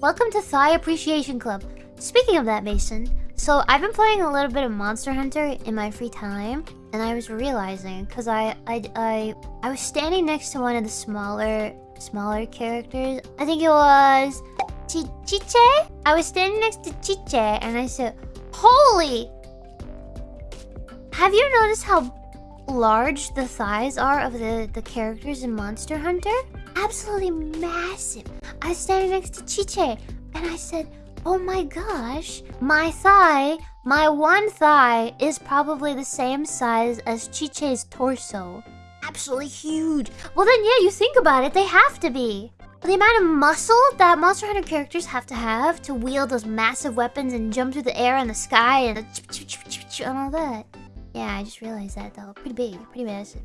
Welcome to Thigh Appreciation Club. Speaking of that, Mason, so I've been playing a little bit of Monster Hunter in my free time, and I was realizing because I, I I I was standing next to one of the smaller smaller characters. I think it was Ch Chiche. I was standing next to Chiche, and I said, "Holy! Have you noticed how large the thighs are of the the characters in Monster Hunter? Absolutely massive." I was standing next to Chiche, and I said, Oh my gosh, my thigh, my one thigh, is probably the same size as Chiche's torso. Absolutely huge. Well then, yeah, you think about it, they have to be. The amount of muscle that Monster Hunter characters have to have to wield those massive weapons and jump through the air and the sky and, and all that. Yeah, I just realized that though. Pretty big, pretty massive.